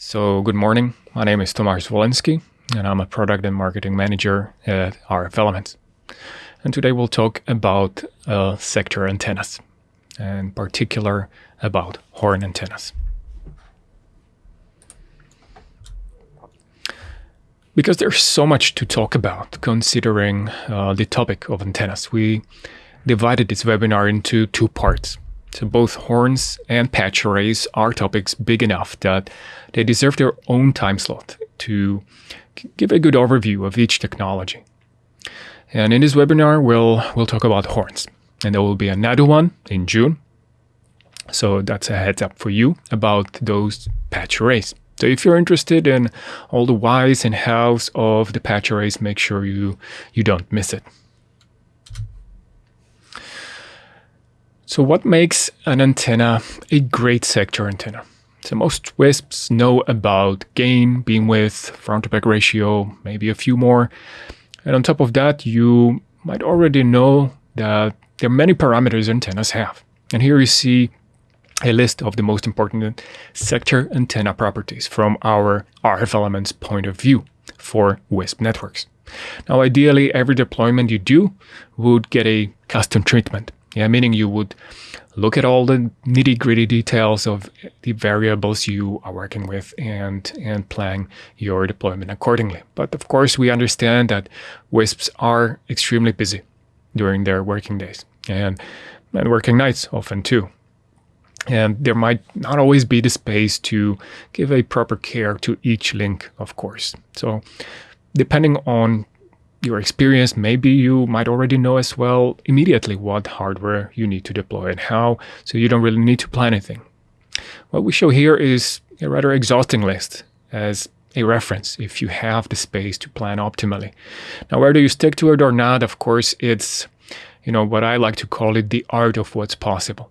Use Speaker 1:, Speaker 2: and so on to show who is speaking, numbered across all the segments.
Speaker 1: So, good morning. My name is Tomasz Wolenski, and I'm a product and marketing manager at RF Elements. And today we'll talk about uh, sector antennas, and in particular about horn antennas. Because there's so much to talk about considering uh, the topic of antennas, we divided this webinar into two parts. So both horns and patch arrays are topics big enough that they deserve their own time slot to give a good overview of each technology. And in this webinar, we'll, we'll talk about horns. And there will be another one in June. So that's a heads up for you about those patch arrays. So if you're interested in all the whys and hows of the patch arrays, make sure you, you don't miss it. So what makes an antenna a great sector antenna? So most WISPs know about gain, beam width, front to back ratio, maybe a few more. And on top of that, you might already know that there are many parameters antennas have. And here you see a list of the most important sector antenna properties from our RF elements point of view for WISP networks. Now, ideally, every deployment you do would get a custom treatment. Yeah, meaning you would look at all the nitty gritty details of the variables you are working with and, and plan your deployment accordingly. But of course, we understand that WISPs are extremely busy during their working days and, and working nights often too. And there might not always be the space to give a proper care to each link, of course. So depending on your experience, maybe you might already know as well immediately what hardware you need to deploy and how, so you don't really need to plan anything. What we show here is a rather exhausting list as a reference if you have the space to plan optimally. Now, whether you stick to it or not, of course, it's, you know, what I like to call it the art of what's possible.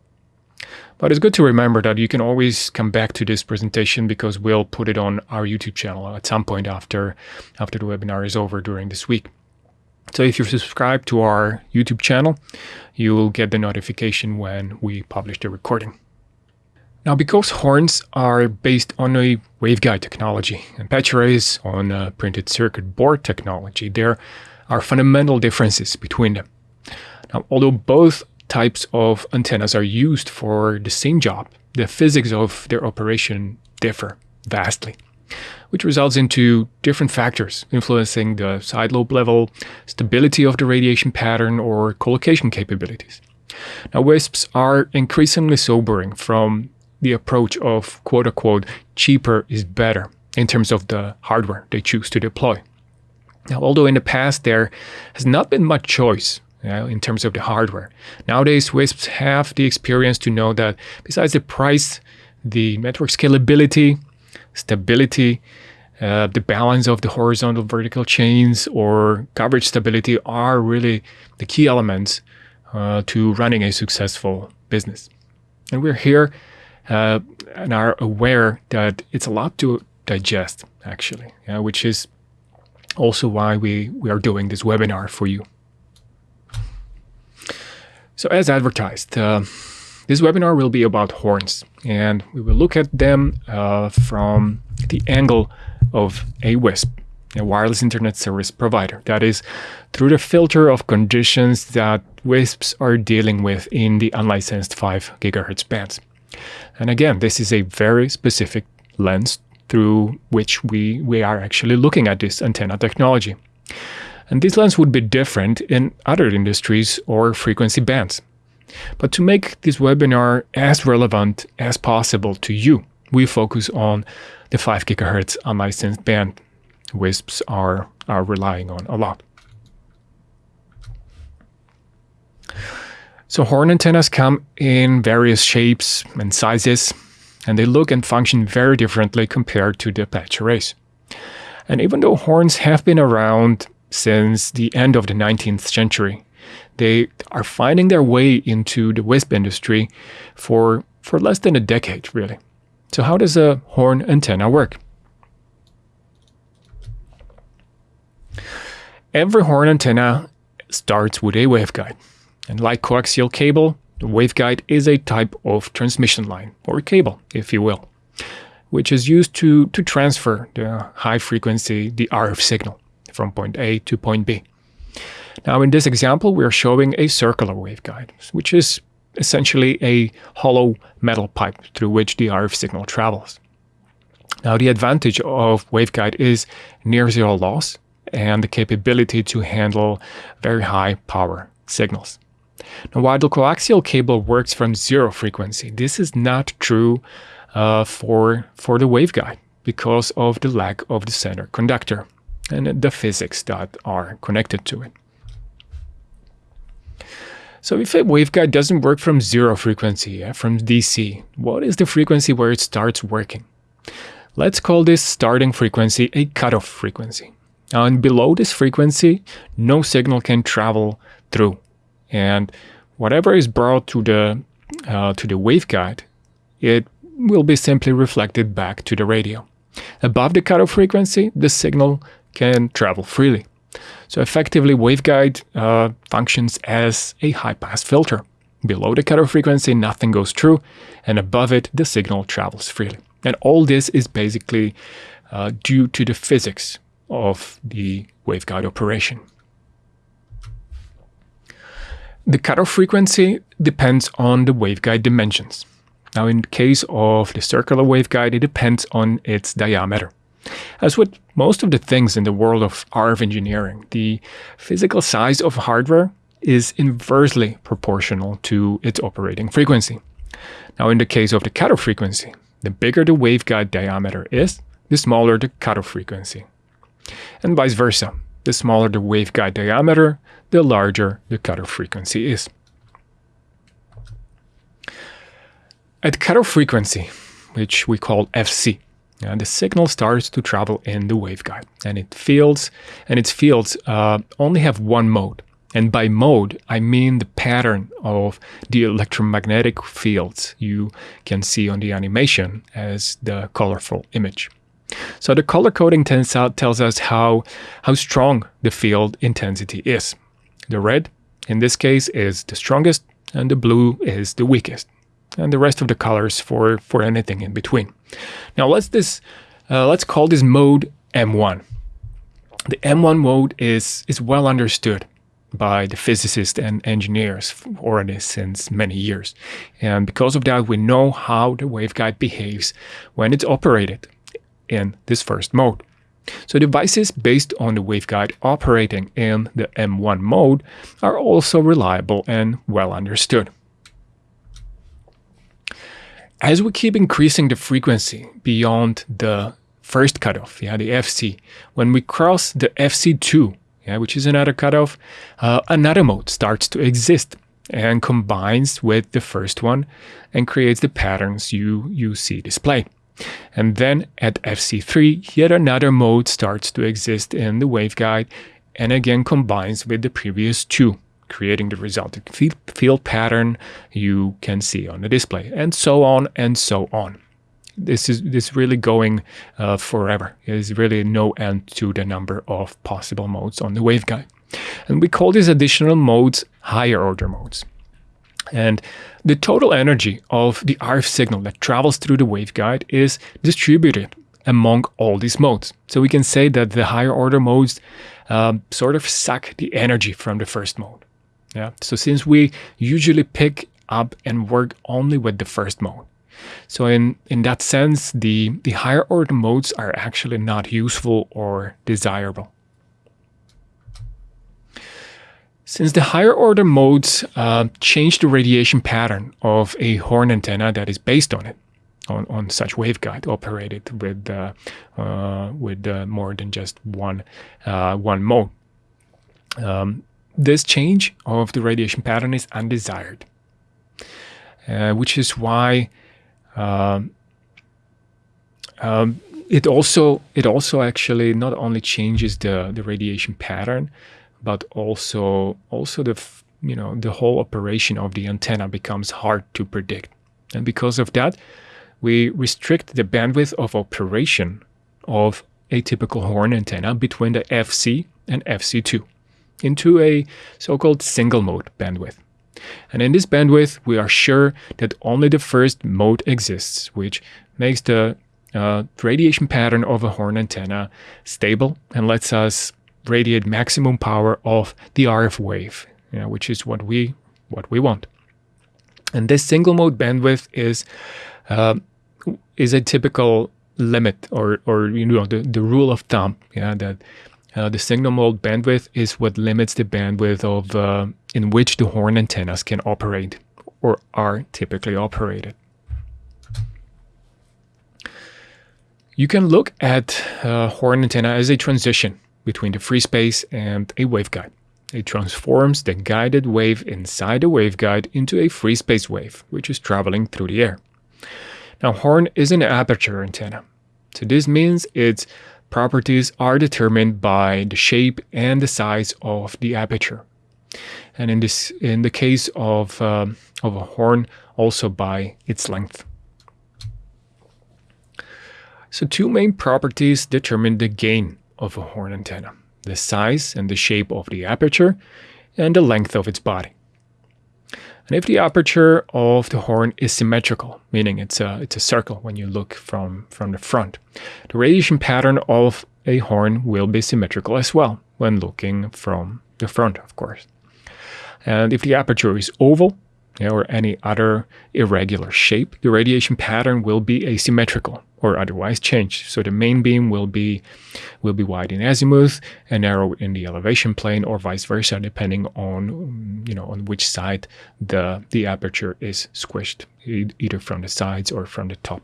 Speaker 1: But it's good to remember that you can always come back to this presentation because we'll put it on our YouTube channel at some point after, after the webinar is over during this week. So if you're subscribed to our YouTube channel, you will get the notification when we publish the recording. Now, because horns are based on a waveguide technology and patch arrays on a printed circuit board technology, there are fundamental differences between them. Now, although both types of antennas are used for the same job, the physics of their operation differ vastly which results into different factors influencing the side lobe level, stability of the radiation pattern, or collocation capabilities. Now, WISPs are increasingly sobering from the approach of quote unquote cheaper is better in terms of the hardware they choose to deploy. Now, although in the past there has not been much choice in terms of the hardware, nowadays WISPs have the experience to know that besides the price, the network scalability, stability, uh, the balance of the horizontal vertical chains or coverage stability are really the key elements uh, to running a successful business. And we're here uh, and are aware that it's a lot to digest, actually, yeah, which is also why we, we are doing this webinar for you. So as advertised, uh, this webinar will be about horns, and we will look at them uh, from the angle of a WISP, a wireless internet service provider. That is, through the filter of conditions that WISPs are dealing with in the unlicensed 5 gigahertz bands. And again, this is a very specific lens through which we, we are actually looking at this antenna technology. And this lens would be different in other industries or frequency bands. But to make this webinar as relevant as possible to you, we focus on the 5 gigahertz unlicensed band WISPs are, are relying on a lot. So horn antennas come in various shapes and sizes, and they look and function very differently compared to the patch arrays. And even though horns have been around since the end of the 19th century, they are finding their way into the WISP industry for, for less than a decade, really. So how does a horn antenna work? Every horn antenna starts with a waveguide. And like coaxial cable, the waveguide is a type of transmission line, or cable, if you will. which is used to, to transfer the high frequency, the RF signal from point A to point B. Now in this example, we are showing a circular waveguide, which is essentially a hollow metal pipe through which the RF signal travels. Now the advantage of waveguide is near zero loss and the capability to handle very high power signals. Now while the coaxial cable works from zero frequency, this is not true uh, for, for the waveguide because of the lack of the center conductor and the physics that are connected to it. So if a waveguide doesn't work from zero frequency, from DC, what is the frequency where it starts working? Let's call this starting frequency a cutoff frequency. And below this frequency, no signal can travel through. And whatever is brought to the, uh, to the waveguide, it will be simply reflected back to the radio. Above the cutoff frequency, the signal can travel freely. So effectively, waveguide uh, functions as a high-pass filter. Below the cutoff frequency, nothing goes through, and above it, the signal travels freely. And all this is basically uh, due to the physics of the waveguide operation. The cutoff frequency depends on the waveguide dimensions. Now in the case of the circular waveguide, it depends on its diameter. As with most of the things in the world of RF engineering, the physical size of hardware is inversely proportional to its operating frequency. Now in the case of the cutoff frequency, the bigger the waveguide diameter is, the smaller the cutoff frequency. And vice versa, the smaller the waveguide diameter, the larger the cutoff frequency is. At cutoff frequency, which we call FC, and the signal starts to travel in the waveguide and it fields and its fields uh, only have one mode. And by mode I mean the pattern of the electromagnetic fields you can see on the animation as the colorful image. So the color coding tells us how how strong the field intensity is. The red in this case is the strongest and the blue is the weakest. And the rest of the colors for, for anything in between. Now let's this uh, let's call this mode M1. The M1 mode is, is well understood by the physicists and engineers already since many years. And because of that, we know how the waveguide behaves when it's operated in this first mode. So devices based on the waveguide operating in the M1 mode are also reliable and well understood. As we keep increasing the frequency beyond the first cutoff, yeah, the FC, when we cross the FC2, yeah, which is another cutoff, uh, another mode starts to exist and combines with the first one and creates the patterns you, you see display. And then at FC3, yet another mode starts to exist in the waveguide and again combines with the previous two creating the resulting field pattern you can see on the display, and so on and so on. This is this really going uh, forever. There's really no end to the number of possible modes on the waveguide. And we call these additional modes higher order modes. And the total energy of the RF signal that travels through the waveguide is distributed among all these modes. So we can say that the higher order modes um, sort of suck the energy from the first mode. Yeah. So since we usually pick up and work only with the first mode. So in, in that sense, the, the higher order modes are actually not useful or desirable. Since the higher order modes uh, change the radiation pattern of a horn antenna that is based on it, on, on such waveguide operated with uh, uh, with uh, more than just one uh, one mode. Um, this change of the radiation pattern is undesired, uh, which is why um, um, it also it also actually not only changes the the radiation pattern, but also also the you know the whole operation of the antenna becomes hard to predict, and because of that, we restrict the bandwidth of operation of a typical horn antenna between the FC and FC2 into a so-called single mode bandwidth. And in this bandwidth, we are sure that only the first mode exists, which makes the uh, radiation pattern of a horn antenna stable and lets us radiate maximum power of the RF wave, you know, which is what we what we want. And this single mode bandwidth is uh, is a typical limit or or you know the, the rule of thumb yeah that uh, the single mode bandwidth is what limits the bandwidth of uh, in which the horn antennas can operate or are typically operated. You can look at uh, horn antenna as a transition between the free space and a waveguide. It transforms the guided wave inside the waveguide into a free space wave, which is traveling through the air. Now, horn is an aperture antenna. So this means its properties are determined by the shape and the size of the aperture. And in this, in the case of, uh, of a horn, also by its length. So two main properties determine the gain of a horn antenna, the size and the shape of the aperture, and the length of its body. And if the aperture of the horn is symmetrical, meaning it's a, it's a circle when you look from, from the front, the radiation pattern of a horn will be symmetrical as well when looking from the front, of course. And if the aperture is oval, or any other irregular shape, the radiation pattern will be asymmetrical, or otherwise changed. So the main beam will be will be wide in azimuth and narrow in the elevation plane, or vice versa, depending on you know on which side the the aperture is squished, either from the sides or from the top.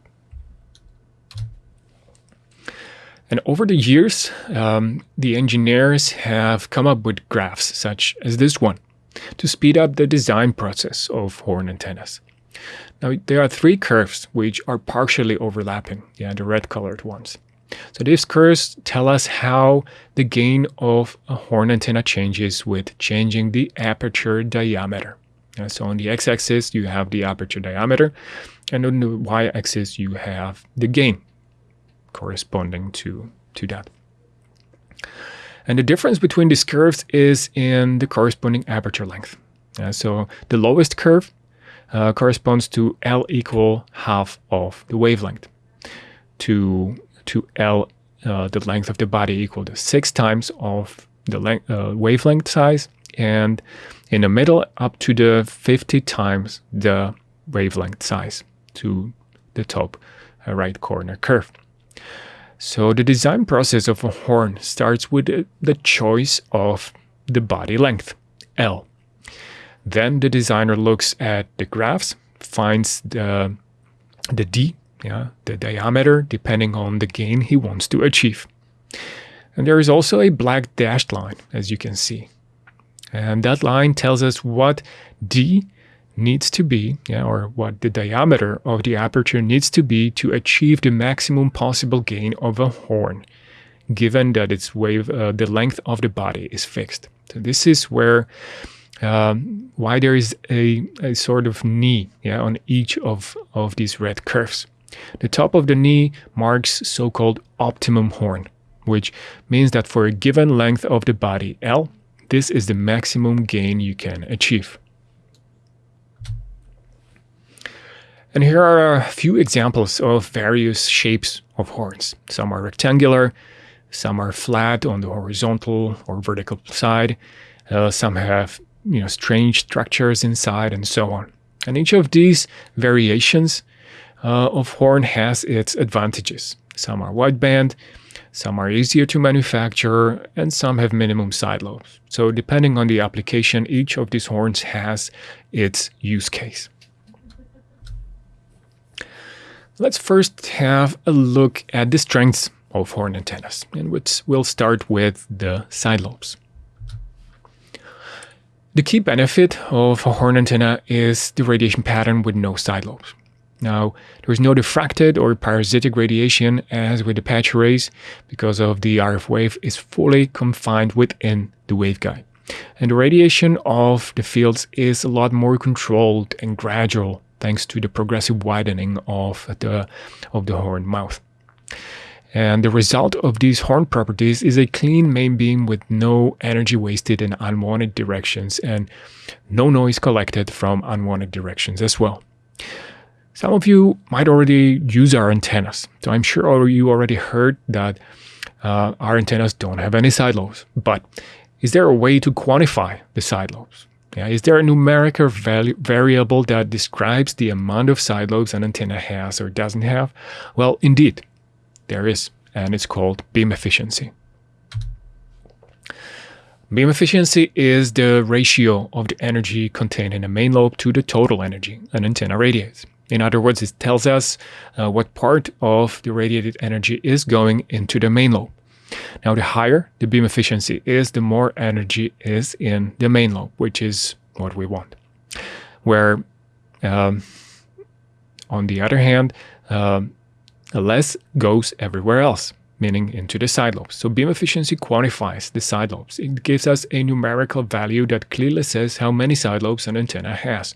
Speaker 1: And over the years, um, the engineers have come up with graphs such as this one to speed up the design process of horn antennas. Now, there are three curves which are partially overlapping, yeah, the red colored ones. So these curves tell us how the gain of a horn antenna changes with changing the aperture diameter. Uh, so on the x-axis, you have the aperture diameter, and on the y-axis, you have the gain corresponding to, to that. And the difference between these curves is in the corresponding aperture length. Uh, so the lowest curve uh, corresponds to L equal half of the wavelength. To, to L, uh, the length of the body equal to six times of the length, uh, wavelength size, and in the middle up to the 50 times the wavelength size to the top uh, right corner curve. So the design process of a horn starts with the choice of the body length, L. Then the designer looks at the graphs, finds the, the D, yeah, the diameter, depending on the gain he wants to achieve. And there is also a black dashed line, as you can see. And that line tells us what D needs to be, yeah, or what the diameter of the aperture needs to be to achieve the maximum possible gain of a horn, given that its wave, uh, the length of the body is fixed. So this is where um, why there is a, a sort of knee yeah, on each of, of these red curves. The top of the knee marks so-called optimum horn, which means that for a given length of the body L, this is the maximum gain you can achieve. And here are a few examples of various shapes of horns. Some are rectangular, some are flat on the horizontal or vertical side, uh, some have you know, strange structures inside and so on. And each of these variations uh, of horn has its advantages. Some are wideband, some are easier to manufacture, and some have minimum side lobes. So depending on the application, each of these horns has its use case. Let's first have a look at the strengths of horn antennas, and which we'll start with the side lobes. The key benefit of a horn antenna is the radiation pattern with no side lobes. Now, there is no diffracted or parasitic radiation as with the patch arrays because of the RF wave is fully confined within the waveguide. And the radiation of the fields is a lot more controlled and gradual thanks to the progressive widening of the, of the horn mouth. And the result of these horn properties is a clean main beam with no energy wasted in unwanted directions and no noise collected from unwanted directions as well. Some of you might already use our antennas. So I'm sure you already heard that uh, our antennas don't have any side lobes. But is there a way to quantify the side lobes? Yeah, is there a numerical variable that describes the amount of side lobes an antenna has or doesn't have? Well, indeed, there is, and it's called beam efficiency. Beam efficiency is the ratio of the energy contained in a main lobe to the total energy an antenna radiates. In other words, it tells us uh, what part of the radiated energy is going into the main lobe. Now, the higher the beam efficiency is, the more energy is in the main lobe, which is what we want. Where, um, on the other hand, um, less goes everywhere else meaning into the side lobes. So beam efficiency quantifies the side lobes. It gives us a numerical value that clearly says how many side lobes an antenna has.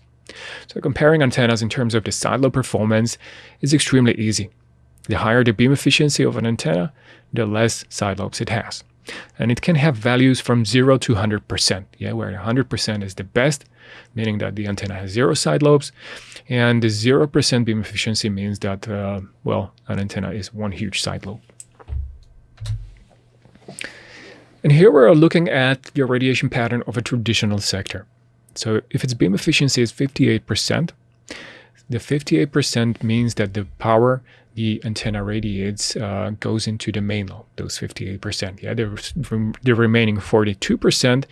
Speaker 1: So comparing antennas in terms of the side lobe performance is extremely easy. The higher the beam efficiency of an antenna, the less side lobes it has. And it can have values from 0 to 100%, yeah, where 100% is the best, meaning that the antenna has zero side lobes, and the 0% beam efficiency means that, uh, well, an antenna is one huge side lobe. And here we're looking at the radiation pattern of a traditional sector. So if its beam efficiency is 58%, the 58% means that the power the antenna radiates uh, goes into the main lobe, those 58%. Yeah, the, the remaining 42%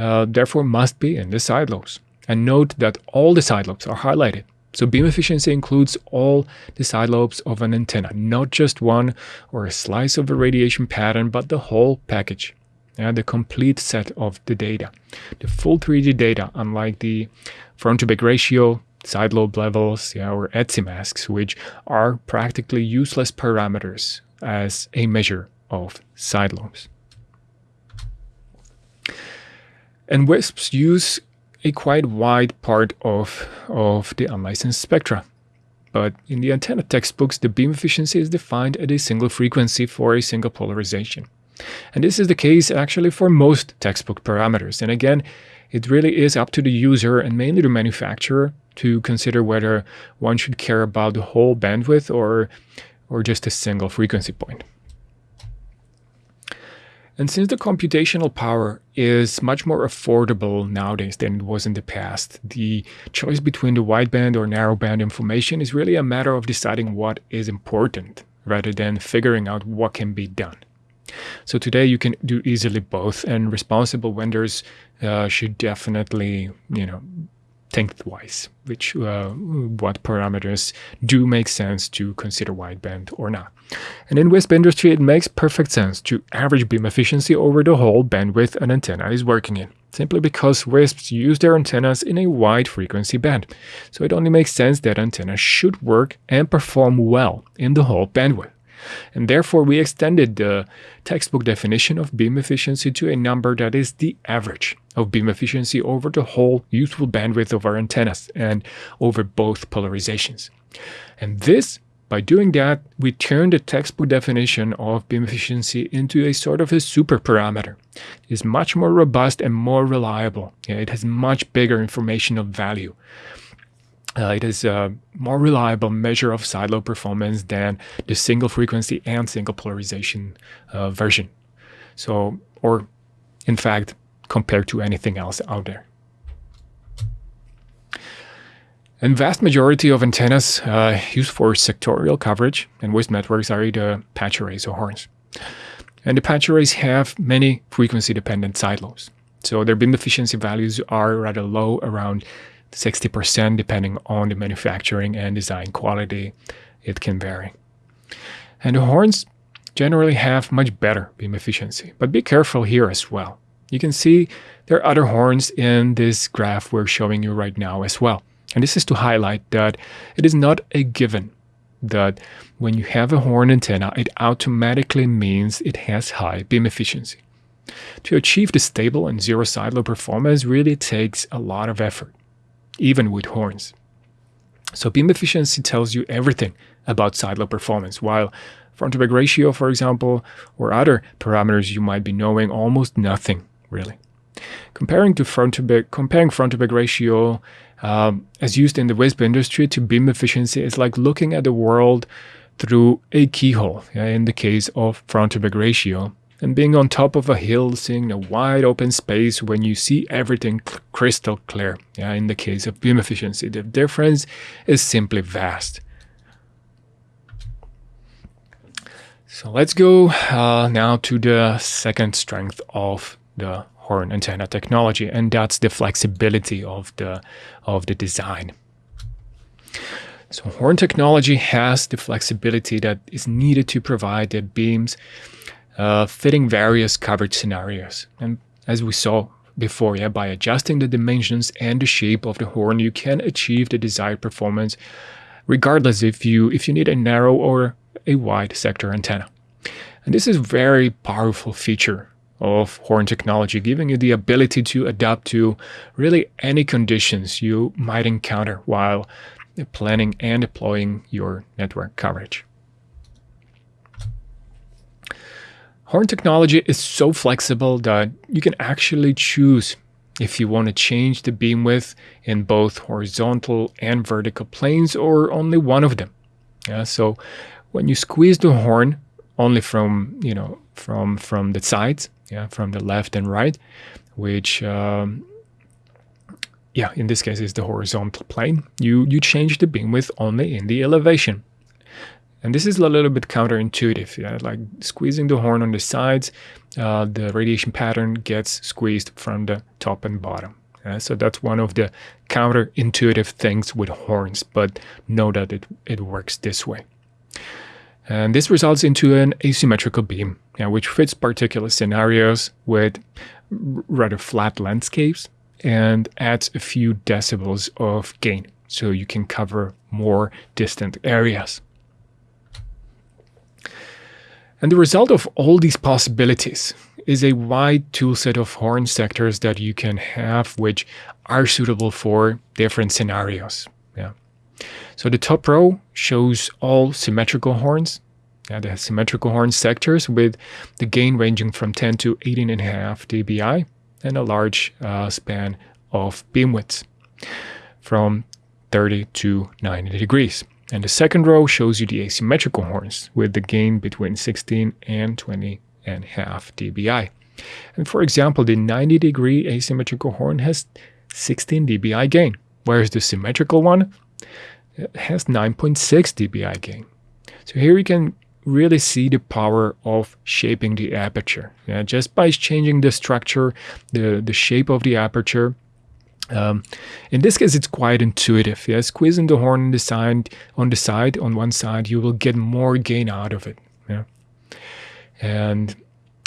Speaker 1: uh, therefore must be in the side lobes. And note that all the side lobes are highlighted. So beam efficiency includes all the side lobes of an antenna, not just one or a slice of a radiation pattern, but the whole package. Yeah, the complete set of the data. The full 3D data, unlike the front to back ratio, side lobe levels, yeah, or ETSI masks, which are practically useless parameters as a measure of side lobes. And WISPs use a quite wide part of, of the unlicensed spectra. But in the antenna textbooks, the beam efficiency is defined at a single frequency for a single polarization. And this is the case actually for most textbook parameters. And again, it really is up to the user and mainly the manufacturer to consider whether one should care about the whole bandwidth or, or just a single frequency point. And since the computational power is much more affordable nowadays than it was in the past, the choice between the wideband or narrowband information is really a matter of deciding what is important rather than figuring out what can be done. So today you can do easily both and responsible vendors uh, should definitely, you know, twice, which uh, what parameters do make sense to consider wideband or not. And in WISP industry, it makes perfect sense to average beam efficiency over the whole bandwidth an antenna is working in, simply because WISPs use their antennas in a wide frequency band. So it only makes sense that antennas should work and perform well in the whole bandwidth. And therefore, we extended the textbook definition of beam efficiency to a number that is the average of beam efficiency over the whole useful bandwidth of our antennas and over both polarizations. And this, by doing that, we turn the textbook definition of beam efficiency into a sort of a super parameter. It is much more robust and more reliable. It has much bigger informational value. Uh, it is a more reliable measure of side lobe performance than the single frequency and single polarization uh, version. So, or in fact, compared to anything else out there. And vast majority of antennas uh, used for sectorial coverage and WISP networks are either patch arrays or horns. And the patch arrays have many frequency-dependent side lobes. So their beam efficiency values are rather low, around 60% depending on the manufacturing and design quality. It can vary. And the horns generally have much better beam efficiency, but be careful here as well. You can see there are other horns in this graph we're showing you right now as well. And this is to highlight that it is not a given that when you have a horn antenna, it automatically means it has high beam efficiency. To achieve the stable and zero side lobe performance really takes a lot of effort even with horns. So beam efficiency tells you everything about side performance, while front to back ratio, for example, or other parameters you might be knowing almost nothing, really. Comparing to front to back, comparing front to back ratio um, as used in the WISP industry to beam efficiency is like looking at the world through a keyhole. Yeah, in the case of front to back ratio, and being on top of a hill, seeing a wide open space when you see everything crystal clear. Yeah, in the case of beam efficiency, the difference is simply vast. So let's go uh, now to the second strength of the horn antenna technology, and that's the flexibility of the of the design. So horn technology has the flexibility that is needed to provide the beams uh, fitting various coverage scenarios. And as we saw before, yeah, by adjusting the dimensions and the shape of the horn, you can achieve the desired performance, regardless if you if you need a narrow or a wide sector antenna. And this is a very powerful feature of horn technology, giving you the ability to adapt to really any conditions you might encounter while planning and deploying your network coverage. Horn technology is so flexible that you can actually choose if you want to change the beam width in both horizontal and vertical planes or only one of them. Yeah, so when you squeeze the horn only from, you know, from from the sides, yeah, from the left and right, which um, yeah, in this case is the horizontal plane, you you change the beam width only in the elevation. And this is a little bit counterintuitive, yeah? like squeezing the horn on the sides, uh, the radiation pattern gets squeezed from the top and bottom. Yeah? So that's one of the counterintuitive things with horns, but know that it, it works this way. And this results into an asymmetrical beam, yeah, which fits particular scenarios with rather flat landscapes and adds a few decibels of gain, so you can cover more distant areas. And the result of all these possibilities is a wide toolset of horn sectors that you can have, which are suitable for different scenarios. Yeah. So the top row shows all symmetrical horns. Yeah, the symmetrical horn sectors with the gain ranging from 10 to 18.5 dBi and a large uh, span of beam widths from 30 to 90 degrees. And the second row shows you the asymmetrical horns with the gain between 16 and 20 and half dBi. And for example, the 90 degree asymmetrical horn has 16 dBi gain, whereas the symmetrical one uh, has 9.6 dBi gain. So here you can really see the power of shaping the aperture. Yeah, just by changing the structure, the, the shape of the aperture, um, in this case, it's quite intuitive. Yeah, squeezing the horn on the side, on the side, on one side, you will get more gain out of it. Yeah, and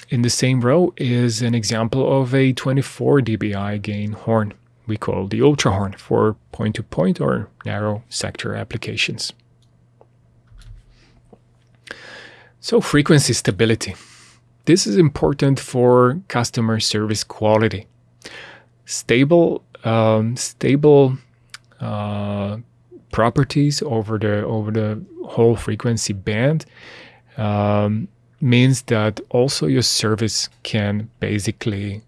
Speaker 1: in the same row is an example of a 24 dBi gain horn. We call the ultra horn for point-to-point -point or narrow sector applications. So frequency stability. This is important for customer service quality. Stable um, stable uh, properties over the over the whole frequency band um, means that also your service can basically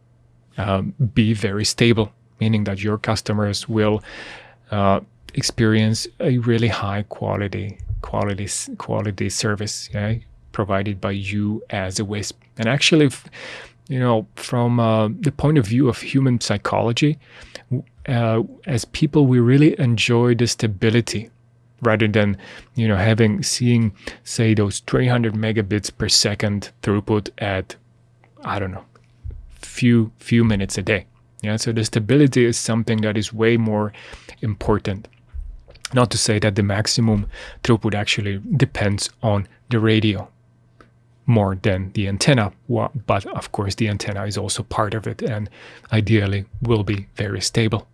Speaker 1: um, be very stable, meaning that your customers will uh, experience a really high quality quality quality service yeah, provided by you as a WISP. And actually, you know, from uh, the point of view of human psychology, uh, as people, we really enjoy the stability rather than, you know, having seeing say those 300 megabits per second throughput at, I don't know, few few minutes a day. Yeah, so the stability is something that is way more important. Not to say that the maximum throughput actually depends on the radio more than the antenna, but of course the antenna is also part of it and ideally will be very stable.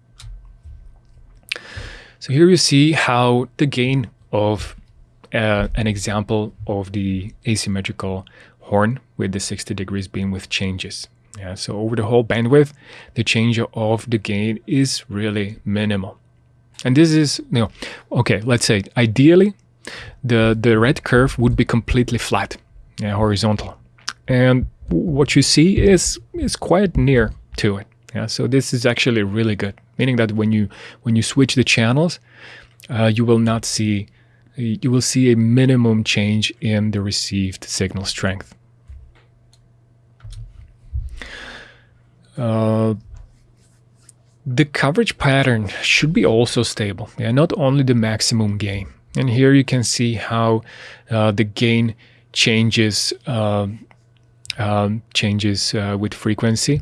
Speaker 1: So here you see how the gain of uh, an example of the asymmetrical horn with the 60 degrees beam width changes. Yeah, so over the whole bandwidth, the change of the gain is really minimal. And this is, you know, okay, let's say ideally the, the red curve would be completely flat, yeah, horizontal. And what you see is, is quite near to it. Yeah, so this is actually really good, meaning that when you when you switch the channels, uh, you will not see you will see a minimum change in the received signal strength. Uh, the coverage pattern should be also stable, yeah, not only the maximum gain. And here you can see how uh, the gain changes uh, um, changes uh, with frequency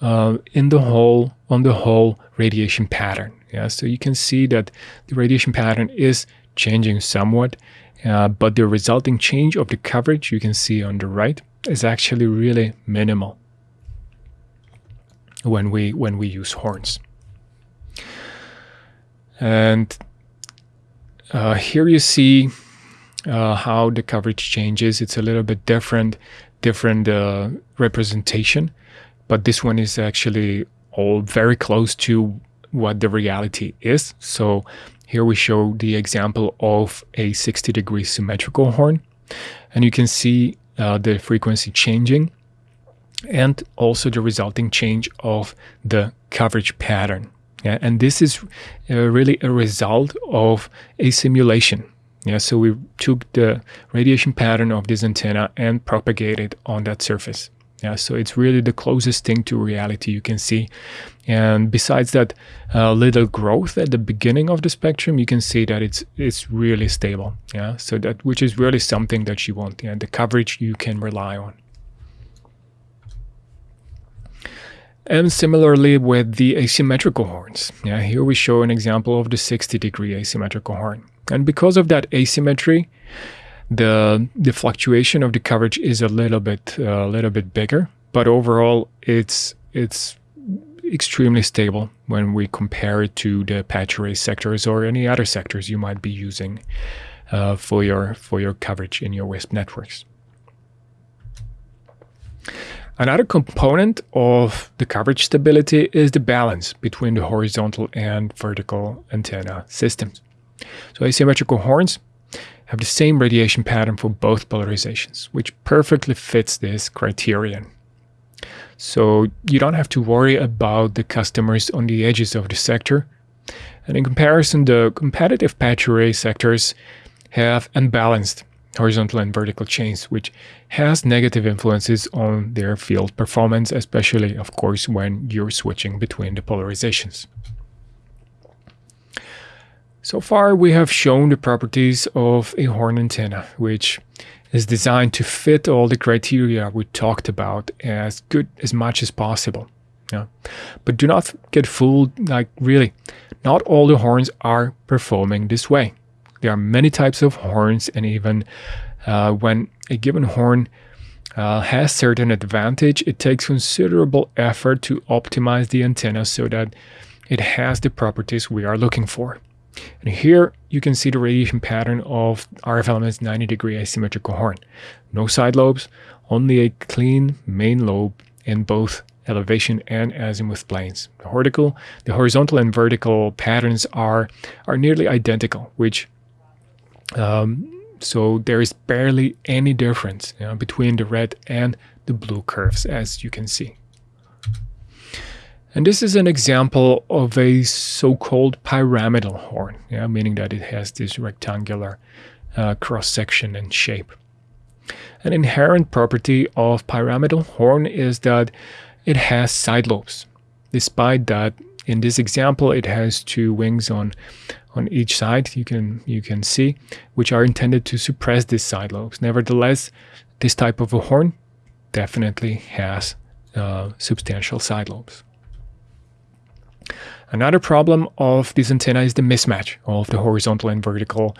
Speaker 1: uh, in the whole on the whole radiation pattern. Yeah, so you can see that the radiation pattern is changing somewhat, uh, but the resulting change of the coverage you can see on the right is actually really minimal when we when we use horns. And uh, here you see uh, how the coverage changes. It's a little bit different, different uh, representation, but this one is actually all very close to what the reality is. So here we show the example of a 60 degree symmetrical horn, and you can see uh, the frequency changing and also the resulting change of the coverage pattern. Yeah, and this is uh, really a result of a simulation. Yeah, so we took the radiation pattern of this antenna and propagated on that surface. Yeah, so it's really the closest thing to reality you can see. And besides that uh, little growth at the beginning of the spectrum, you can see that it's it's really stable. Yeah, so that which is really something that you want. Yeah, the coverage you can rely on. And similarly with the asymmetrical horns. Yeah, here we show an example of the 60 degree asymmetrical horn. And because of that asymmetry, the the fluctuation of the coverage is a little bit a uh, little bit bigger, but overall it's it's extremely stable when we compare it to the patch array sectors or any other sectors you might be using uh, for your for your coverage in your WISP networks. Another component of the coverage stability is the balance between the horizontal and vertical antenna systems. So asymmetrical horns have the same radiation pattern for both polarizations, which perfectly fits this criterion. So you don't have to worry about the customers on the edges of the sector. And in comparison, the competitive patch array sectors have unbalanced horizontal and vertical chains, which has negative influences on their field performance, especially, of course, when you're switching between the polarizations. So far, we have shown the properties of a horn antenna, which is designed to fit all the criteria we talked about as good as much as possible. Yeah. But do not get fooled, like really, not all the horns are performing this way. There are many types of horns, and even uh, when a given horn uh, has certain advantage, it takes considerable effort to optimize the antenna so that it has the properties we are looking for. And here you can see the radiation pattern of RF Element's 90 degree asymmetrical horn. No side lobes, only a clean main lobe in both elevation and azimuth planes. The horizontal, the horizontal and vertical patterns are, are nearly identical, which um, so there is barely any difference you know, between the red and the blue curves, as you can see. And this is an example of a so-called pyramidal horn, yeah, meaning that it has this rectangular uh, cross-section and shape. An inherent property of pyramidal horn is that it has side lobes. Despite that, in this example, it has two wings on on each side you can you can see which are intended to suppress these side lobes nevertheless this type of a horn definitely has uh, substantial side lobes another problem of this antenna is the mismatch of the horizontal and vertical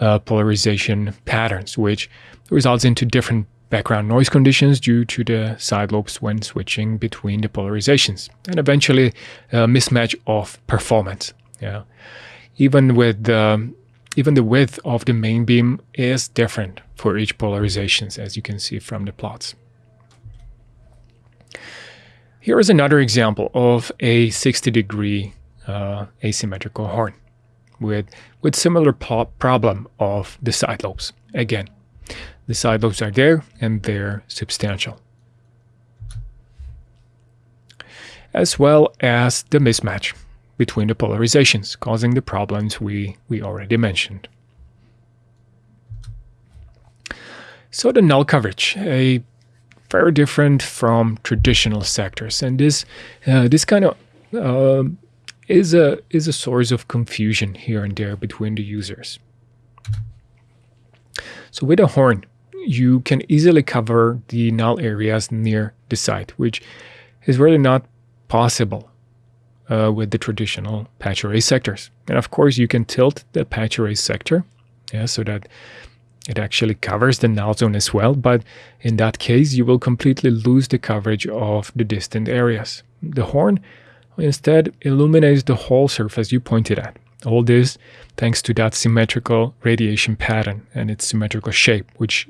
Speaker 1: uh, polarization patterns which results into different background noise conditions due to the side lobes when switching between the polarizations and eventually a mismatch of performance yeah even with the even the width of the main beam is different for each polarizations, as you can see from the plots. Here is another example of a 60 degree uh, asymmetrical horn with, with similar problem of the side lobes. Again, the side lobes are there and they're substantial. as well as the mismatch between the polarizations, causing the problems we, we already mentioned. So the null coverage, a very different from traditional sectors, and this uh, this kind of uh, is a is a source of confusion here and there between the users. So with a horn, you can easily cover the null areas near the site, which is really not possible uh, with the traditional patch array sectors. And of course, you can tilt the patch array sector yeah, so that it actually covers the null zone as well, but in that case, you will completely lose the coverage of the distant areas. The horn instead illuminates the whole surface you pointed at. All this thanks to that symmetrical radiation pattern and its symmetrical shape, which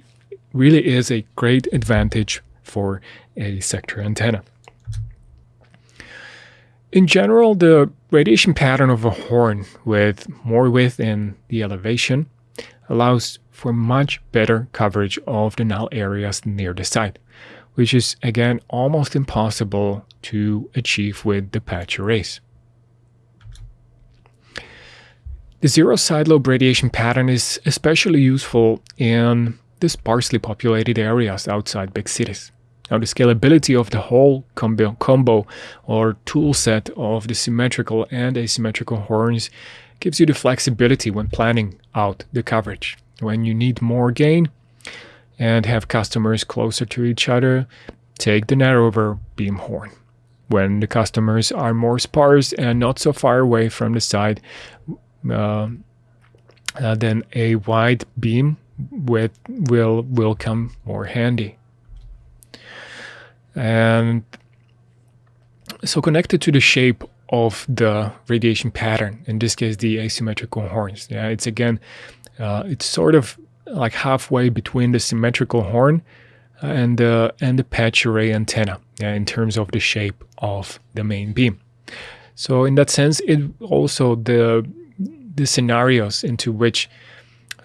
Speaker 1: really is a great advantage for a sector antenna. In general, the radiation pattern of a horn with more width in the elevation allows for much better coverage of the null areas near the site, which is again almost impossible to achieve with the patch arrays. The zero side lobe radiation pattern is especially useful in the sparsely populated areas outside big cities. Now the scalability of the whole combo, combo or tool set of the symmetrical and asymmetrical horns gives you the flexibility when planning out the coverage. When you need more gain and have customers closer to each other, take the narrower beam horn. When the customers are more sparse and not so far away from the side, uh, uh, then a wide beam with will will come more handy. And so connected to the shape of the radiation pattern, in this case the asymmetrical horns. Yeah, it's again, uh, it's sort of like halfway between the symmetrical horn and the and the patch array antenna yeah, in terms of the shape of the main beam. So in that sense, it also the the scenarios into which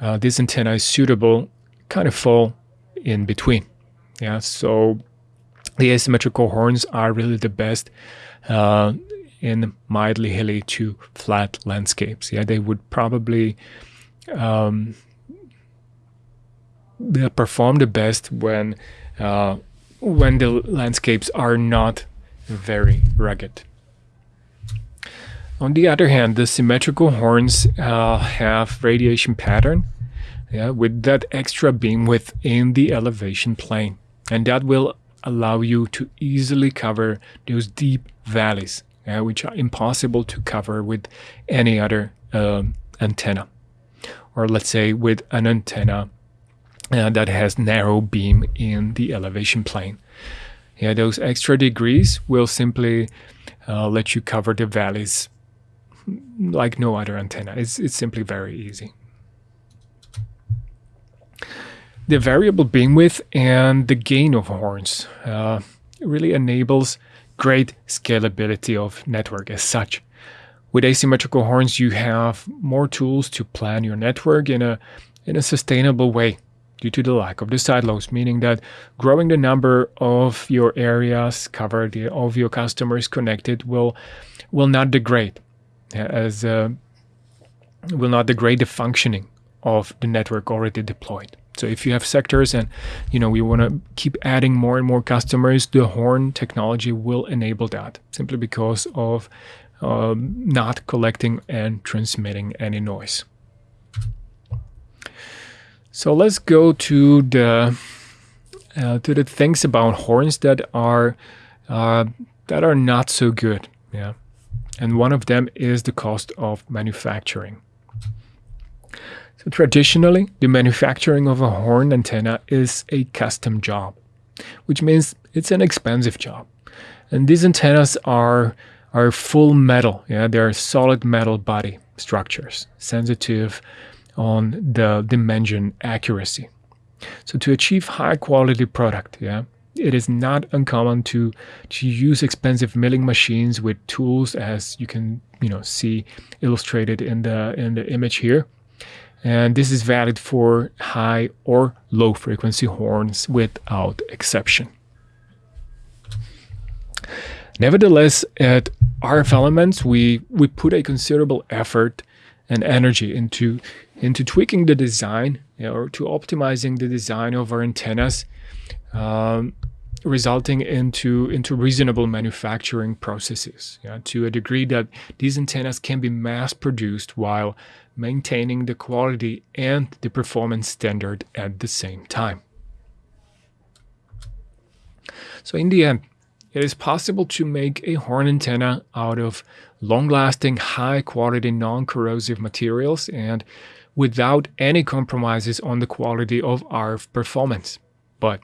Speaker 1: uh, this antenna is suitable kind of fall in between. Yeah, so the asymmetrical horns are really the best uh, in mildly hilly to flat landscapes. Yeah, they would probably um, perform the best when uh, when the landscapes are not very rugged. On the other hand, the symmetrical horns uh, have radiation pattern yeah, with that extra beam within the elevation plane. And that will allow you to easily cover those deep valleys, uh, which are impossible to cover with any other um, antenna. Or let's say with an antenna uh, that has narrow beam in the elevation plane. Yeah, those extra degrees will simply uh, let you cover the valleys like no other antenna. It's, it's simply very easy. The variable beam width and the gain of horns uh, really enables great scalability of network as such. With asymmetrical horns, you have more tools to plan your network in a, in a sustainable way due to the lack of the side lobes, meaning that growing the number of your areas covered, of your customers connected will, will not degrade as uh, will not degrade the functioning of the network already deployed. So if you have sectors and you know we want to keep adding more and more customers, the Horn technology will enable that simply because of um, not collecting and transmitting any noise. So let's go to the uh, to the things about horns that are uh, that are not so good. Yeah and one of them is the cost of manufacturing. So traditionally, the manufacturing of a horn antenna is a custom job, which means it's an expensive job. And these antennas are are full metal, yeah, they're solid metal body structures, sensitive on the dimension accuracy. So to achieve high quality product, yeah, it is not uncommon to to use expensive milling machines with tools as you can you know see illustrated in the in the image here and this is valid for high or low frequency horns without exception. Nevertheless, at RF Elements, we, we put a considerable effort and energy into, into tweaking the design you know, or to optimizing the design of our antennas, um, resulting into, into reasonable manufacturing processes yeah, to a degree that these antennas can be mass produced while maintaining the quality and the performance standard at the same time. So in the end, it is possible to make a horn antenna out of long-lasting, high-quality, non-corrosive materials and without any compromises on the quality of RF performance. But,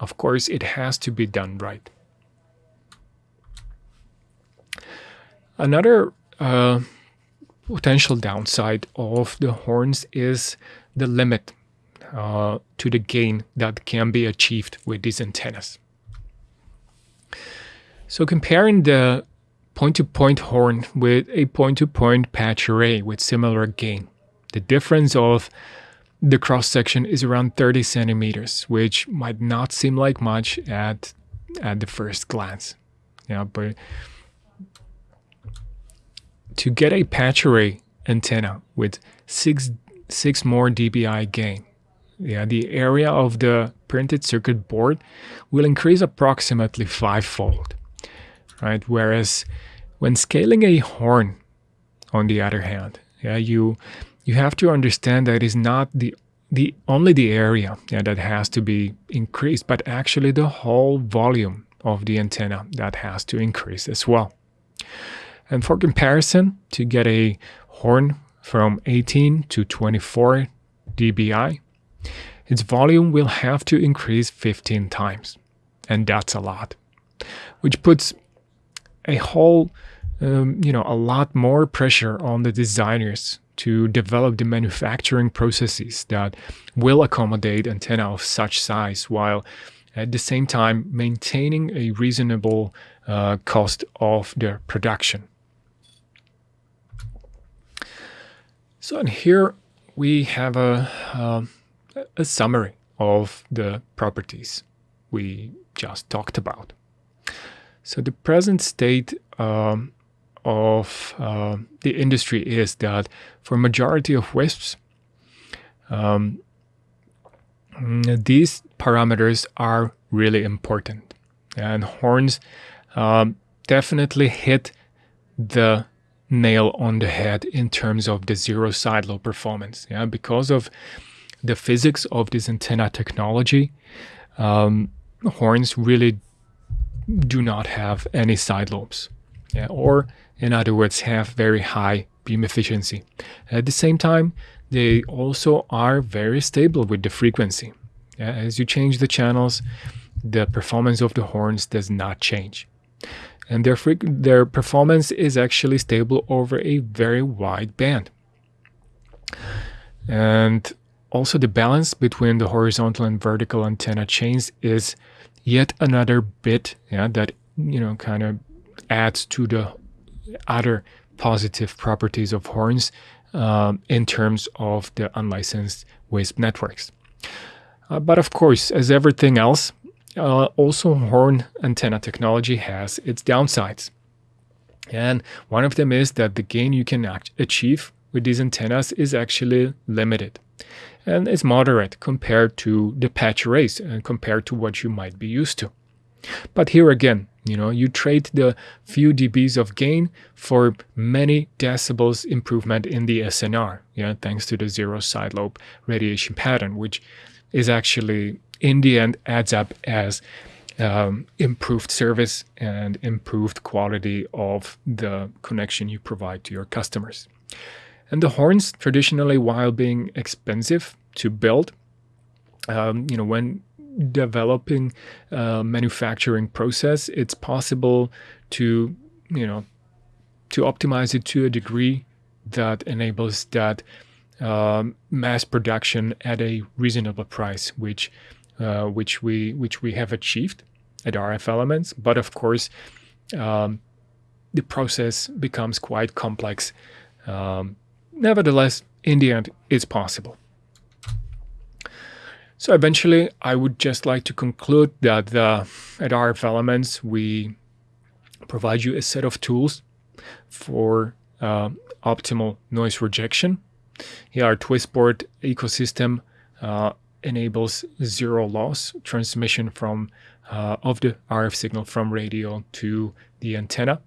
Speaker 1: of course, it has to be done right. Another uh, potential downside of the horns is the limit uh, to the gain that can be achieved with these antennas. So comparing the point-to-point -point horn with a point-to-point -point patch array with similar gain, the difference of the cross-section is around 30 centimeters, which might not seem like much at, at the first glance. Yeah, but to get a patch array antenna with six, six more dBi gain, yeah, the area of the printed circuit board will increase approximately fivefold right? Whereas when scaling a horn, on the other hand, yeah, you you have to understand that it is not the the only the area yeah, that has to be increased, but actually the whole volume of the antenna that has to increase as well. And for comparison, to get a horn from 18 to 24 dBi, its volume will have to increase 15 times. And that's a lot, which puts a whole, um, you know, a lot more pressure on the designers to develop the manufacturing processes that will accommodate antenna of such size while at the same time maintaining a reasonable uh, cost of their production. So here we have a, uh, a summary of the properties we just talked about. So the present state um, of uh, the industry is that for majority of WISPs, um, these parameters are really important. And horns um, definitely hit the nail on the head in terms of the zero side lobe performance. Yeah, because of the physics of this antenna technology, um, horns really do not have any side lobes, yeah, or in other words, have very high beam efficiency. At the same time, they also are very stable with the frequency. Yeah, as you change the channels, the performance of the horns does not change. And their, their performance is actually stable over a very wide band. And also the balance between the horizontal and vertical antenna chains is yet another bit yeah, that you know kind of adds to the other positive properties of horns um, in terms of the unlicensed WISP networks. Uh, but of course, as everything else, uh, also horn antenna technology has its downsides. And one of them is that the gain you can achieve with these antennas is actually limited and is moderate compared to the patch arrays and compared to what you might be used to. But here again, you know, you trade the few dBs of gain for many decibels improvement in the SNR, yeah, thanks to the zero side lobe radiation pattern, which is actually in the end adds up as um, improved service and improved quality of the connection you provide to your customers. And the horns, traditionally, while being expensive to build, um, you know, when developing a manufacturing process, it's possible to, you know, to optimize it to a degree that enables that um, mass production at a reasonable price, which uh, which we which we have achieved at RF Elements. But of course, um, the process becomes quite complex um, Nevertheless, in the end, it's possible. So eventually, I would just like to conclude that uh, at RF Elements, we provide you a set of tools for uh, optimal noise rejection. Here, our TwistPort ecosystem uh, enables zero loss transmission from uh, of the RF signal from radio to the antenna.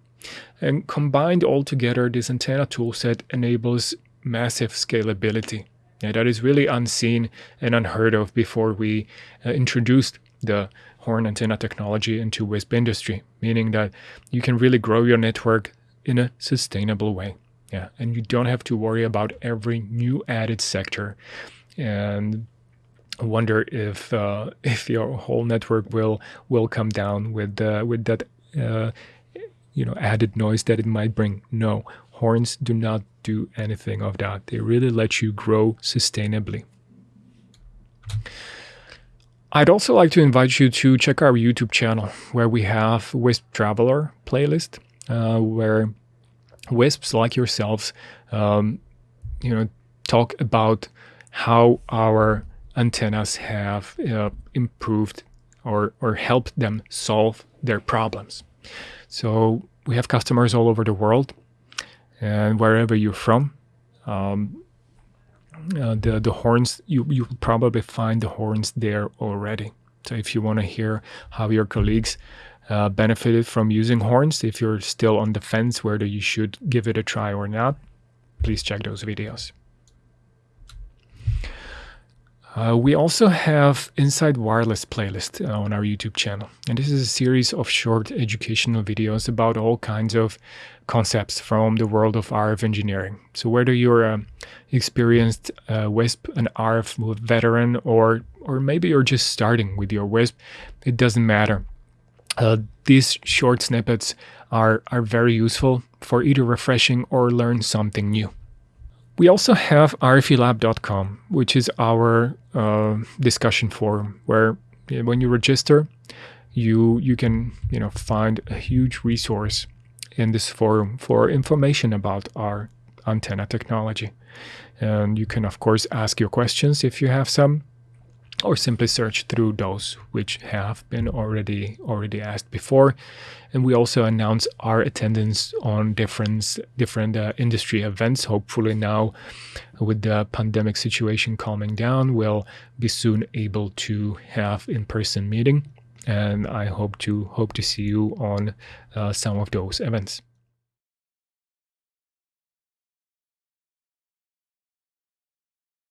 Speaker 1: And combined all together, this antenna toolset enables massive scalability. Yeah, that is really unseen and unheard of before we uh, introduced the horn antenna technology into WISP industry, meaning that you can really grow your network in a sustainable way. Yeah, and you don't have to worry about every new added sector and wonder if uh, if your whole network will will come down with uh, with that uh, you know added noise that it might bring. No, horns do not do anything of that. They really let you grow sustainably. I'd also like to invite you to check our YouTube channel where we have Wisp Traveler playlist, uh, where wisps like yourselves, um, you know, talk about how our antennas have uh, improved or or helped them solve their problems. So we have customers all over the world, and wherever you're from, um, uh, the the horns you you probably find the horns there already. So if you want to hear how your colleagues uh, benefited from using horns, if you're still on the fence whether you should give it a try or not, please check those videos. Uh, we also have Inside Wireless playlist uh, on our YouTube channel, and this is a series of short educational videos about all kinds of concepts from the world of RF engineering. So whether you're an experienced uh, WISP, an RF veteran, or or maybe you're just starting with your WISP, it doesn't matter. Uh, these short snippets are are very useful for either refreshing or learn something new. We also have rfelab.com, which is our uh, discussion forum where when you register, you you can you know find a huge resource in this forum for information about our antenna technology. And you can of course ask your questions if you have some or simply search through those which have been already already asked before. And we also announce our attendance on different different uh, industry events. Hopefully now with the pandemic situation calming down we'll be soon able to have in-person meeting. And i hope to hope to see you on uh, some of those events